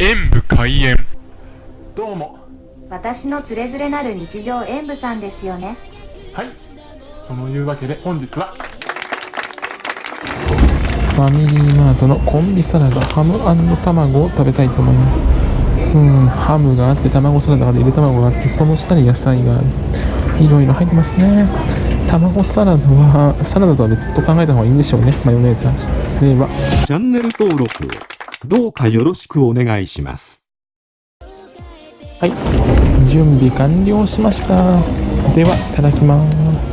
演武開演。どうも。私のつれづれなる日常演舞さんですよね。はい。そのいうわけで本日は。ファミリーマートのコンビサラダハム卵を食べたいと思います。うんハムがあって卵サラダがあってゆで卵があってその下に野菜がある。いろいろ入ってますね。卵サラダはサラダとは別と考えた方がいいんでしょうね。マヨネーズは。では。チャンネル登録をどうかよろしくお願いします。はい準備完了しましたではいただきます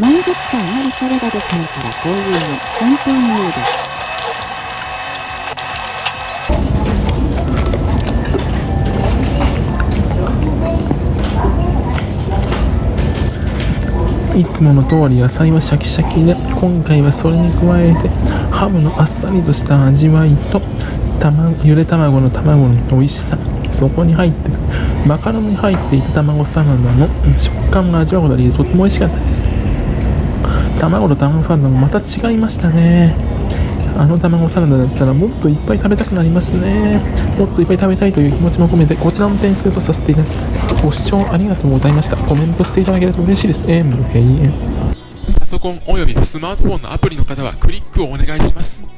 満足感あるサラダで買うからこういうの本当にいいです。いつもの通り野菜はシャキシャキで今回はそれに加えてハムのあっさりとした味わいとゆで卵の卵の美味しさ。そこに入ってるマカロニに入っていた卵サラダの食感が味わうことができてとても美味しかったです。卵と卵サラダもまた違いましたね。あの卵サラダだったらもっといっぱい食べたくなりますね。もっといっぱい食べたいという気持ちも込めてこちらの点数とさせていただきますご視聴ありがとうございました。コメントしていただけると嬉しいです。えー、もう閉園パソコンおよびスマートフォンのアプリの方はクリックをお願いします。